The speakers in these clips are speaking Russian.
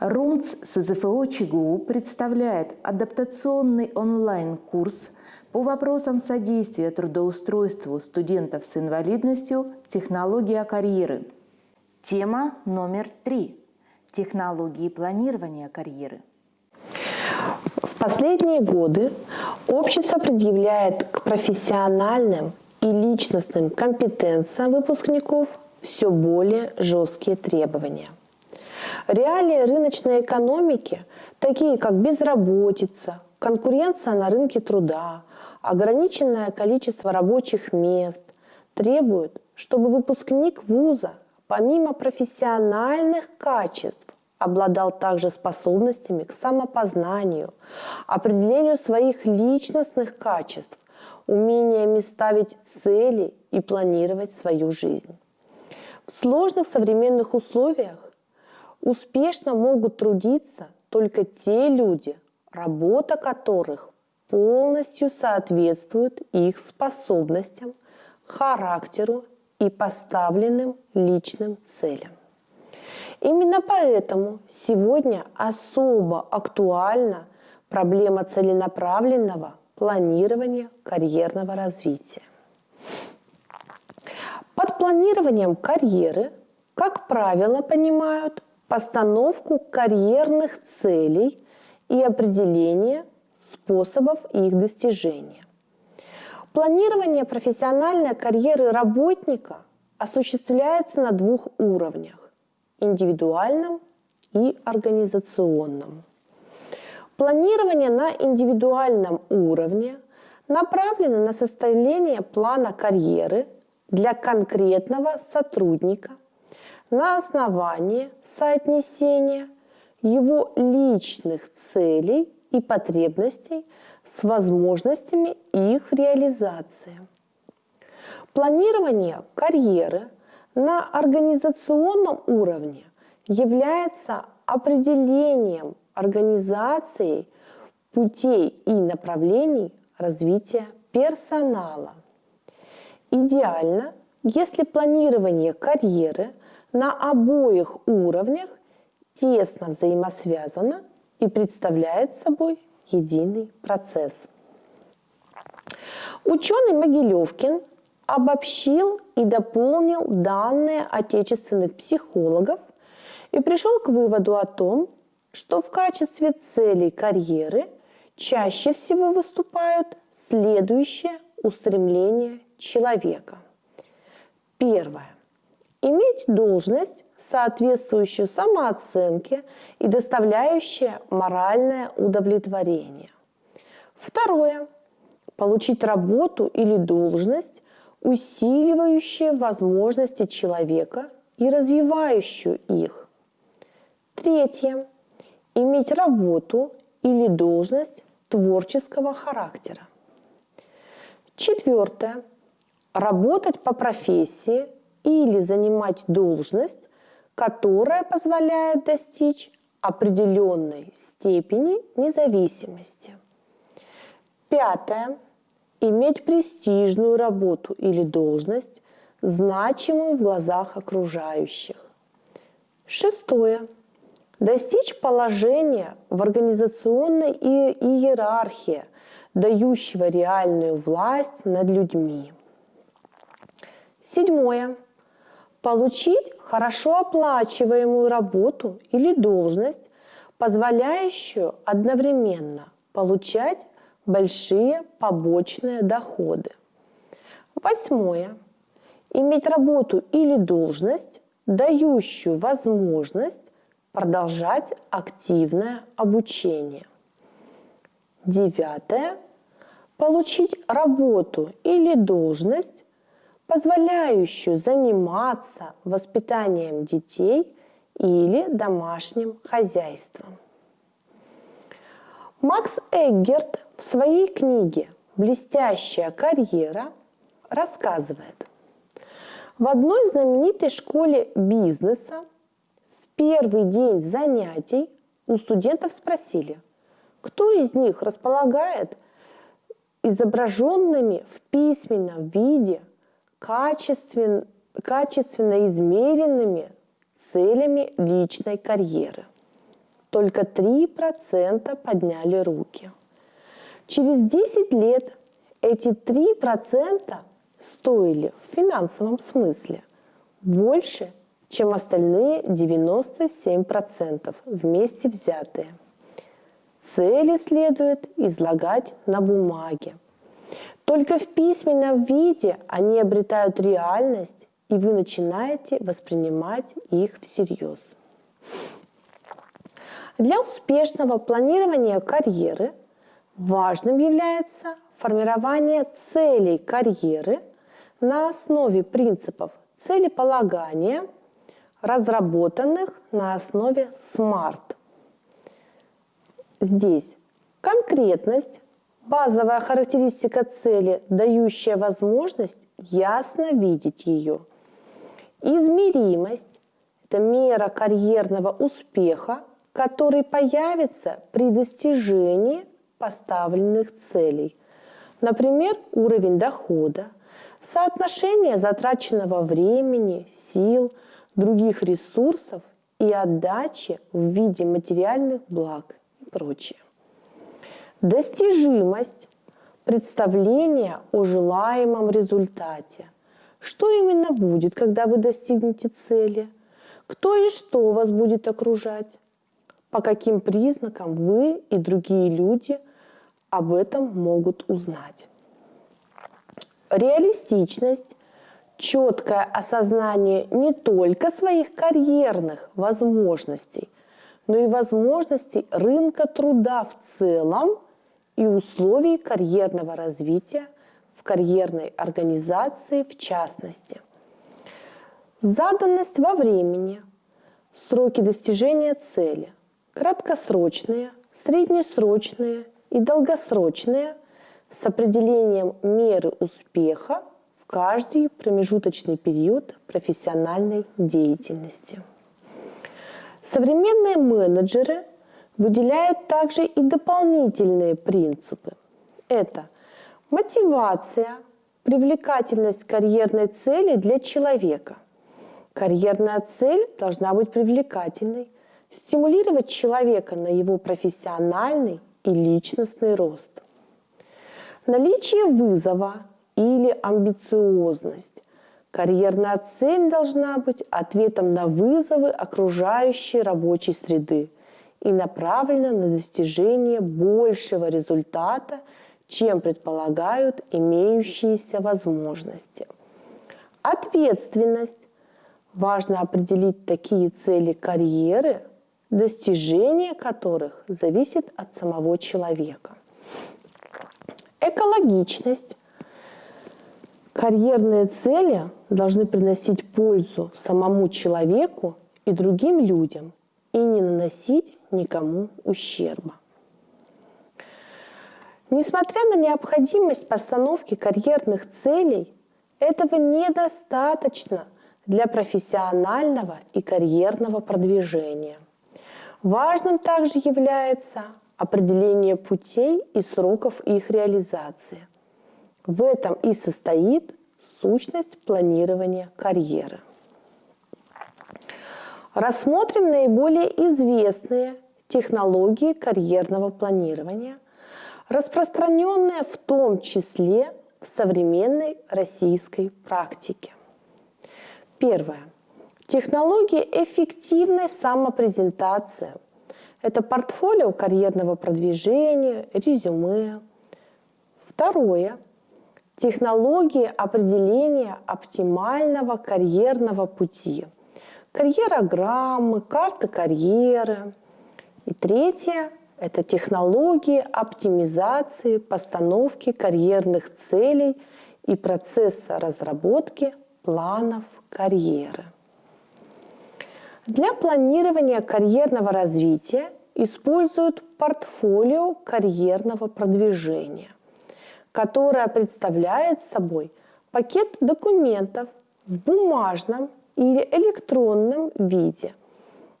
РУМЦ СЗФО ЧГУ представляет адаптационный онлайн-курс по вопросам содействия трудоустройству студентов с инвалидностью «Технология карьеры». Тема номер три – технологии планирования карьеры. В последние годы общество предъявляет к профессиональным и личностным компетенциям выпускников все более жесткие требования – Реалии рыночной экономики, такие как безработица, конкуренция на рынке труда, ограниченное количество рабочих мест, требуют, чтобы выпускник вуза помимо профессиональных качеств обладал также способностями к самопознанию, определению своих личностных качеств, умениями ставить цели и планировать свою жизнь. В сложных современных условиях Успешно могут трудиться только те люди, работа которых полностью соответствует их способностям, характеру и поставленным личным целям. Именно поэтому сегодня особо актуальна проблема целенаправленного планирования карьерного развития. Под планированием карьеры, как правило, понимают постановку карьерных целей и определение способов их достижения. Планирование профессиональной карьеры работника осуществляется на двух уровнях – индивидуальном и организационном. Планирование на индивидуальном уровне направлено на составление плана карьеры для конкретного сотрудника – на основании соотнесения его личных целей и потребностей с возможностями их реализации. Планирование карьеры на организационном уровне является определением организации путей и направлений развития персонала. Идеально, если планирование карьеры – на обоих уровнях тесно взаимосвязано и представляет собой единый процесс. Ученый Могилевкин обобщил и дополнил данные отечественных психологов и пришел к выводу о том, что в качестве целей карьеры чаще всего выступают следующие устремления человека. Первое иметь должность, соответствующую самооценке и доставляющая моральное удовлетворение. Второе. Получить работу или должность, усиливающие возможности человека и развивающую их. Третье. Иметь работу или должность творческого характера. Четвертое. Работать по профессии, или занимать должность, которая позволяет достичь определенной степени независимости. Пятое. Иметь престижную работу или должность, значимую в глазах окружающих. Шестое. Достичь положения в организационной иерархии, дающего реальную власть над людьми. Седьмое получить хорошо оплачиваемую работу или должность, позволяющую одновременно получать большие побочные доходы. Восьмое. Иметь работу или должность, дающую возможность продолжать активное обучение. Девятое. Получить работу или должность, позволяющую заниматься воспитанием детей или домашним хозяйством. Макс Эггерт в своей книге «Блестящая карьера» рассказывает, в одной знаменитой школе бизнеса в первый день занятий у студентов спросили, кто из них располагает изображенными в письменном виде – качествен, качественно измеренными целями личной карьеры. только 3% подняли руки. Через 10 лет эти 3% стоили в финансовом смысле больше, чем остальные 97% вместе взятые. Цели следует излагать на бумаге. Только в письменном виде они обретают реальность, и вы начинаете воспринимать их всерьез. Для успешного планирования карьеры важным является формирование целей карьеры на основе принципов целеполагания, разработанных на основе SMART. Здесь конкретность, базовая характеристика цели, дающая возможность ясно видеть ее. Измеримость – это мера карьерного успеха, который появится при достижении поставленных целей. Например, уровень дохода, соотношение затраченного времени, сил, других ресурсов и отдачи в виде материальных благ и прочее. Достижимость – представление о желаемом результате. Что именно будет, когда вы достигнете цели? Кто и что вас будет окружать? По каким признакам вы и другие люди об этом могут узнать? Реалистичность – четкое осознание не только своих карьерных возможностей, но и возможностей рынка труда в целом и условий карьерного развития в карьерной организации в частности. Заданность во времени, сроки достижения цели, краткосрочные, среднесрочные и долгосрочные с определением меры успеха в каждый промежуточный период профессиональной деятельности. Современные менеджеры выделяют также и дополнительные принципы. Это мотивация, привлекательность карьерной цели для человека. Карьерная цель должна быть привлекательной, стимулировать человека на его профессиональный и личностный рост. Наличие вызова или амбициозность. Карьерная цель должна быть ответом на вызовы окружающей рабочей среды и направлена на достижение большего результата, чем предполагают имеющиеся возможности. Ответственность. Важно определить такие цели карьеры, достижение которых зависит от самого человека. Экологичность. Карьерные цели должны приносить пользу самому человеку и другим людям и не наносить никому ущерба. Несмотря на необходимость постановки карьерных целей, этого недостаточно для профессионального и карьерного продвижения. Важным также является определение путей и сроков их реализации. В этом и состоит сущность планирования карьеры. Рассмотрим наиболее известные технологии карьерного планирования, распространенные в том числе в современной российской практике. Первое. Технология эффективной самопрезентации. Это портфолио карьерного продвижения, резюме. Второе. Технология определения оптимального карьерного пути. Карьерограммы, карты карьеры. И третье – это технологии оптимизации постановки карьерных целей и процесса разработки планов карьеры. Для планирования карьерного развития используют портфолио карьерного продвижения, которое представляет собой пакет документов в бумажном или электронном виде,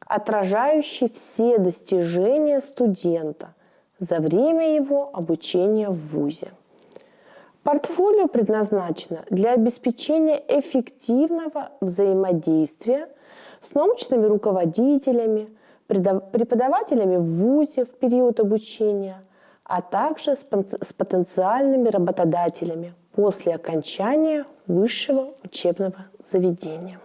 отражающий все достижения студента за время его обучения в ВУЗе. Портфолио предназначено для обеспечения эффективного взаимодействия с научными руководителями, преподавателями в ВУЗе в период обучения, а также с потенциальными работодателями после окончания высшего учебного заведения.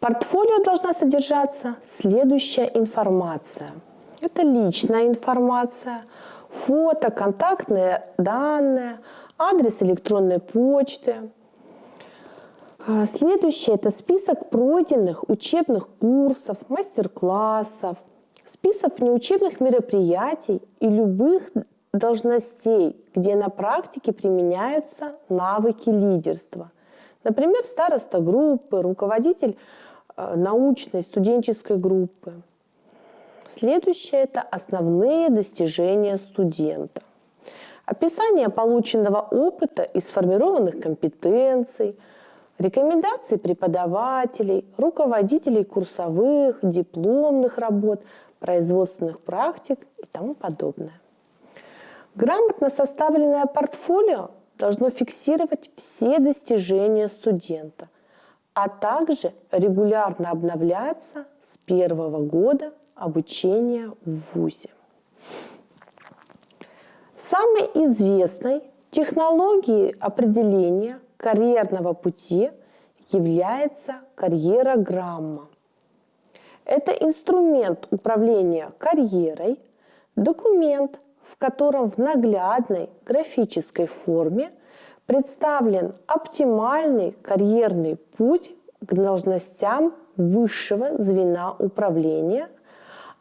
Портфолио должна содержаться следующая информация. Это личная информация, фото, контактные данные, адрес электронной почты. А, следующее – это список пройденных учебных курсов, мастер-классов, список неучебных мероприятий и любых должностей, где на практике применяются навыки лидерства. Например, староста группы, руководитель научной студенческой группы. Следующее – это основные достижения студента. Описание полученного опыта и сформированных компетенций, рекомендации преподавателей, руководителей курсовых, дипломных работ, производственных практик и тому подобное. Грамотно составленное портфолио должно фиксировать все достижения студента, а также регулярно обновляться с первого года обучения в ВУЗе. Самой известной технологией определения карьерного пути является карьерограмма. Это инструмент управления карьерой, документ, в котором в наглядной графической форме представлен оптимальный карьерный путь к должностям высшего звена управления,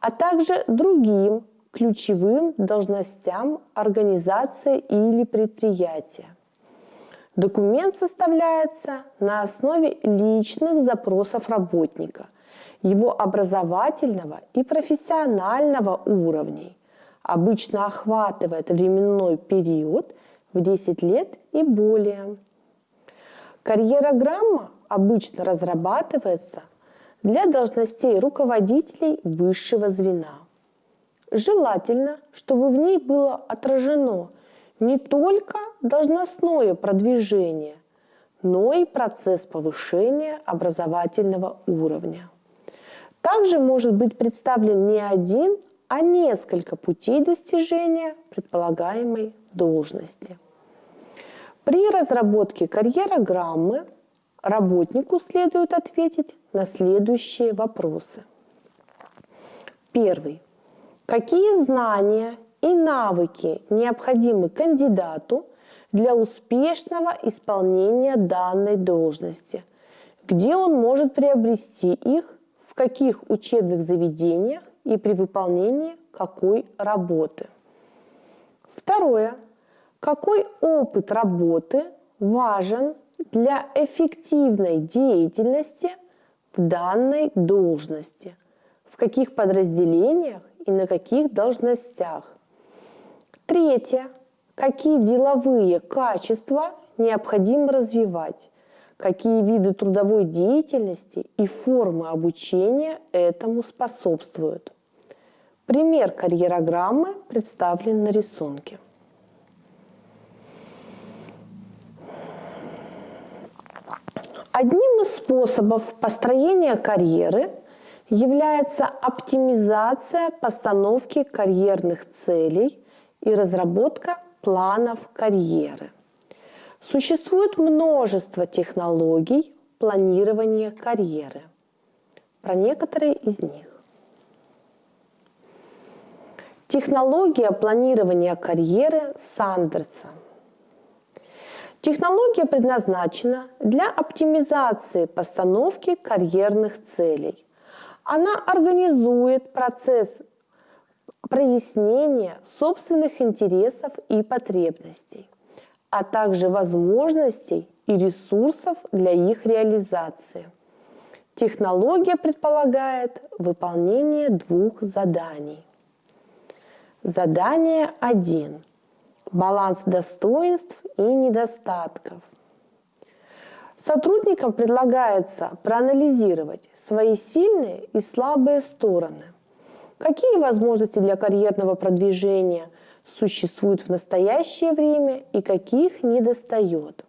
а также другим ключевым должностям организации или предприятия. Документ составляется на основе личных запросов работника, его образовательного и профессионального уровней, обычно охватывает временной период в 10 лет и более. Карьерограмма обычно разрабатывается для должностей руководителей высшего звена. Желательно, чтобы в ней было отражено не только должностное продвижение, но и процесс повышения образовательного уровня. Также может быть представлен не один, а несколько путей достижения предполагаемой должности. При разработке карьерограммы работнику следует ответить на следующие вопросы. Первый. Какие знания и навыки необходимы кандидату для успешного исполнения данной должности? Где он может приобрести их, в каких учебных заведениях и при выполнении какой работы. Второе. Какой опыт работы важен для эффективной деятельности в данной должности? В каких подразделениях и на каких должностях? Третье. Какие деловые качества необходимо развивать? Какие виды трудовой деятельности и формы обучения этому способствуют? Пример карьерограммы представлен на рисунке. Одним из способов построения карьеры является оптимизация постановки карьерных целей и разработка планов карьеры. Существует множество технологий планирования карьеры. Про некоторые из них. Технология планирования карьеры Сандерса. Технология предназначена для оптимизации постановки карьерных целей. Она организует процесс прояснения собственных интересов и потребностей, а также возможностей и ресурсов для их реализации. Технология предполагает выполнение двух заданий. Задание 1. Баланс достоинств и недостатков. Сотрудникам предлагается проанализировать свои сильные и слабые стороны. Какие возможности для карьерного продвижения существуют в настоящее время и каких недостает.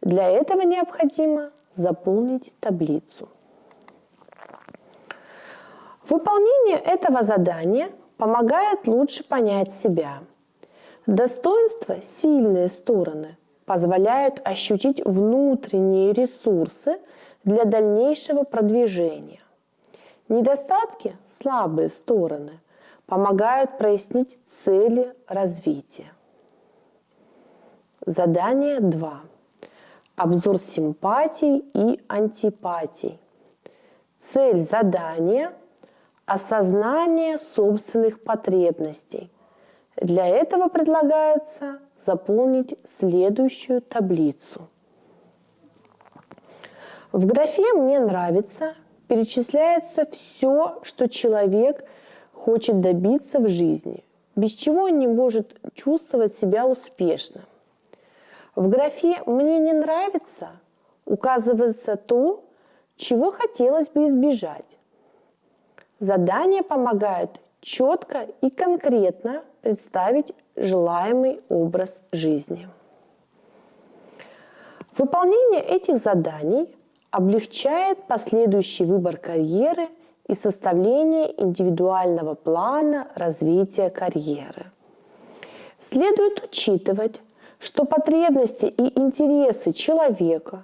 Для этого необходимо заполнить таблицу. Выполнение этого задания помогает лучше понять себя. Достоинства – сильные стороны, позволяют ощутить внутренние ресурсы для дальнейшего продвижения. Недостатки – слабые стороны, помогают прояснить цели развития. Задание 2. Обзор симпатий и антипатий. Цель задания – осознание собственных потребностей. Для этого предлагается заполнить следующую таблицу. В графе «Мне нравится» перечисляется все, что человек хочет добиться в жизни, без чего он не может чувствовать себя успешным. В графе «Мне не нравится» указывается то, чего хотелось бы избежать. Задания помогают четко и конкретно представить желаемый образ жизни. Выполнение этих заданий облегчает последующий выбор карьеры и составление индивидуального плана развития карьеры. Следует учитывать, что потребности и интересы человека,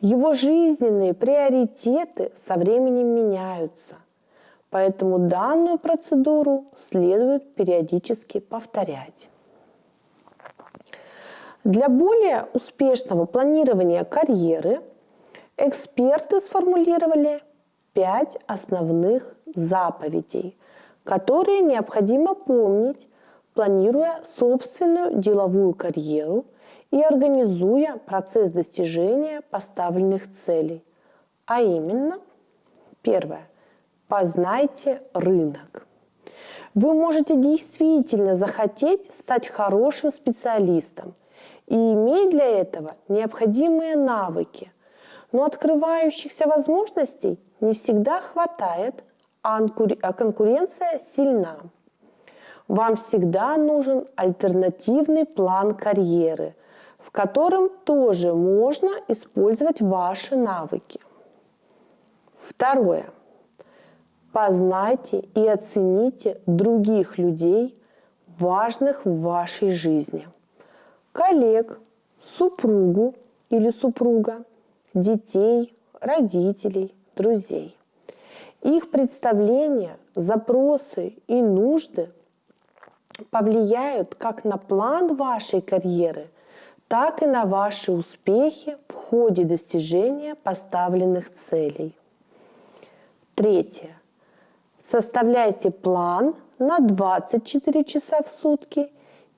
его жизненные приоритеты со временем меняются. Поэтому данную процедуру следует периодически повторять. Для более успешного планирования карьеры эксперты сформулировали пять основных заповедей, которые необходимо помнить, планируя собственную деловую карьеру и организуя процесс достижения поставленных целей. А именно, первое. Познайте рынок. Вы можете действительно захотеть стать хорошим специалистом и иметь для этого необходимые навыки. Но открывающихся возможностей не всегда хватает, а, а конкуренция сильна. Вам всегда нужен альтернативный план карьеры, в котором тоже можно использовать ваши навыки. Второе. Познайте и оцените других людей, важных в вашей жизни. Коллег, супругу или супруга, детей, родителей, друзей. Их представления, запросы и нужды повлияют как на план вашей карьеры, так и на ваши успехи в ходе достижения поставленных целей. Третье. Составляйте план на 24 часа в сутки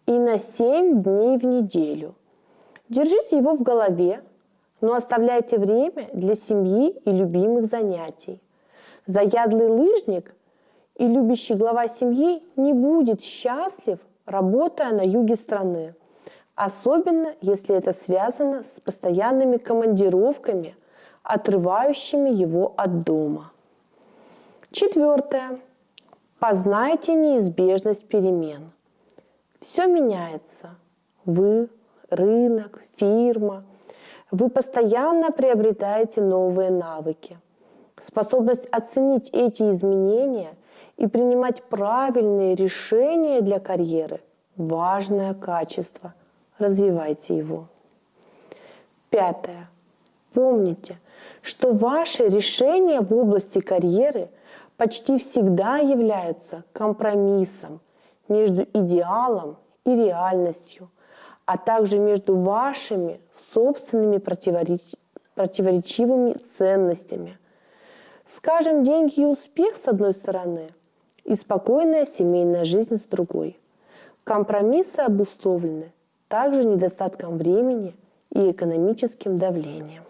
и на 7 дней в неделю. Держите его в голове, но оставляйте время для семьи и любимых занятий. Заядлый лыжник и любящий глава семьи не будет счастлив, работая на юге страны. Особенно, если это связано с постоянными командировками, отрывающими его от дома. Четвертое. Познайте неизбежность перемен. Все меняется. Вы, рынок, фирма. Вы постоянно приобретаете новые навыки. Способность оценить эти изменения и принимать правильные решения для карьеры – важное качество. Развивайте его. Пятое. Помните, что ваши решения в области карьеры – почти всегда являются компромиссом между идеалом и реальностью, а также между вашими собственными противореч... противоречивыми ценностями. Скажем, деньги и успех с одной стороны, и спокойная семейная жизнь с другой. Компромиссы обусловлены также недостатком времени и экономическим давлением.